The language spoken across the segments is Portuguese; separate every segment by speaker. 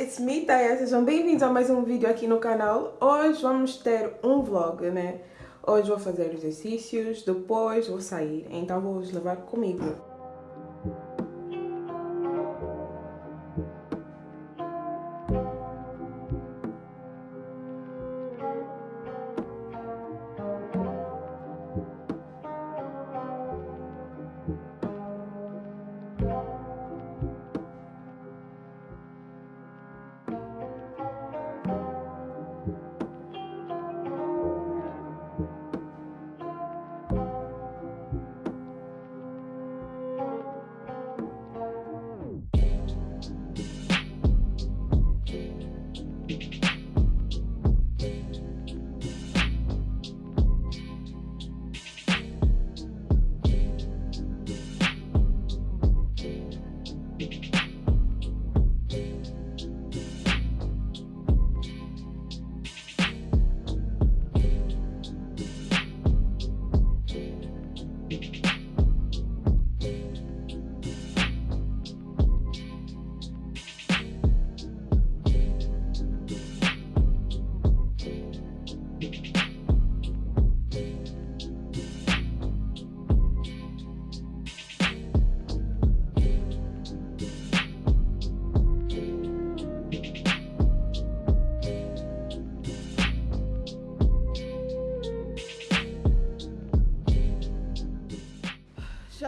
Speaker 1: it's me, Taya. Sejam bem-vindos a mais um vídeo aqui no canal. Hoje vamos ter um vlog, né? Hoje vou fazer exercícios, depois vou sair. Então vou vos levar comigo.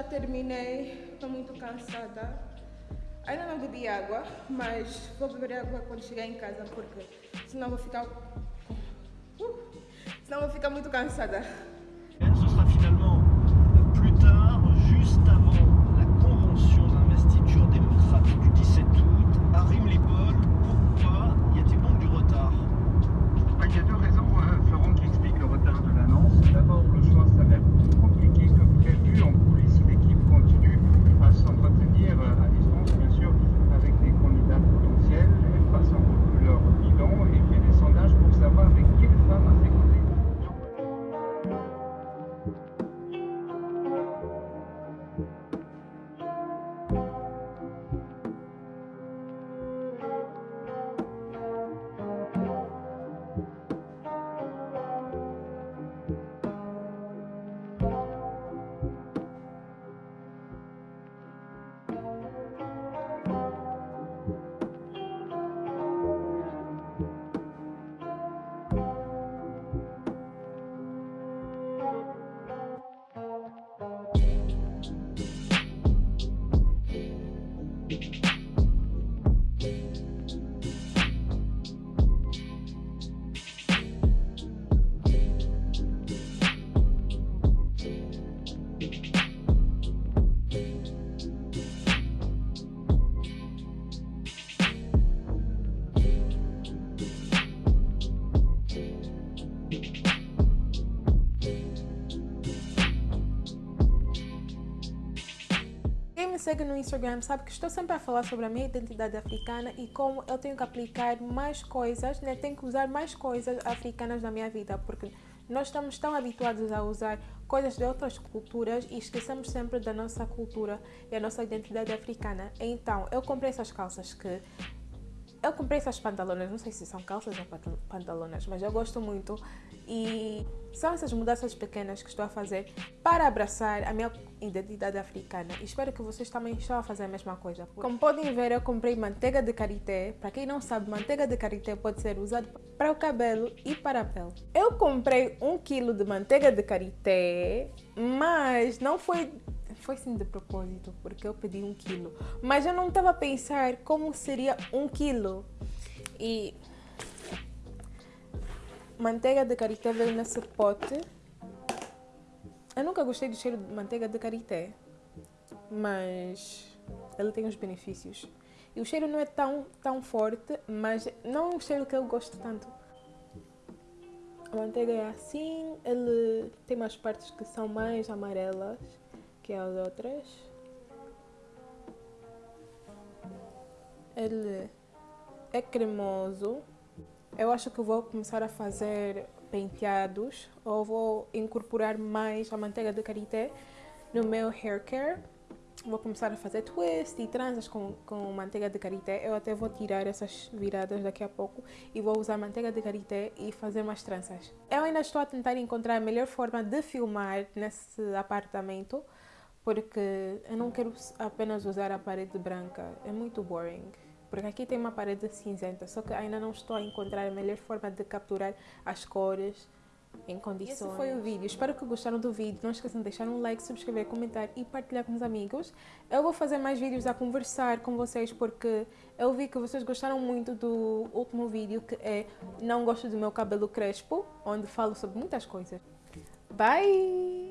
Speaker 1: Terminei, estou muito cansada. Ainda não bebi água, mas vou beber água quando chegar em casa porque senão vou ficar. Uh, senão vou ficar muito cansada. Me segue no Instagram sabe que estou sempre a falar sobre a minha identidade africana e como eu tenho que aplicar mais coisas, né? tenho que usar mais coisas africanas na minha vida, porque nós estamos tão habituados a usar coisas de outras culturas e esquecemos sempre da nossa cultura e a nossa identidade africana. Então, eu comprei essas calças que eu comprei essas pantalonas, não sei se são calças ou pantal- pantalonas, mas eu gosto muito. E são essas mudanças pequenas que estou a fazer para abraçar a minha identidade africana. E espero que vocês também estão a fazer a mesma coisa. Como podem ver, eu comprei manteiga de karité. Para quem não sabe, manteiga de karité pode ser usada para o cabelo e para a pele. Eu comprei um quilo de manteiga de karité, mas não foi foi sim de propósito, porque eu pedi um quilo. Mas eu não estava a pensar como seria um quilo. E manteiga de karité veio nesse pote. Eu nunca gostei do cheiro de manteiga de karité, mas ele tem os benefícios. E o cheiro não é tão, tão forte, mas não é um cheiro que eu gosto tanto. A manteiga é assim, ele tem umas partes que são mais amarelas que as outras. Ele é cremoso. Eu acho que vou começar a fazer penteados ou vou incorporar mais a manteiga de karité no meu hair care. vou começar a fazer twist e tranças com, com manteiga de karité. Eu até vou tirar essas viradas daqui a pouco e vou usar manteiga de karité e fazer mais tranças. Eu ainda estou a tentar encontrar a melhor forma de filmar nesse apartamento porque eu não quero apenas usar a parede branca, é muito boring. Porque aqui tem uma parede cinzenta, só que ainda não estou a encontrar a melhor forma de capturar as cores em condições. Esse foi o vídeo. Espero que gostaram do vídeo. Não esqueçam de deixar um like, subscrever, comentar e partilhar com os amigos. Eu vou fazer mais vídeos a conversar com vocês porque eu vi que vocês gostaram muito do último vídeo que é Não Gosto do Meu Cabelo Crespo, onde falo sobre muitas coisas. Bye!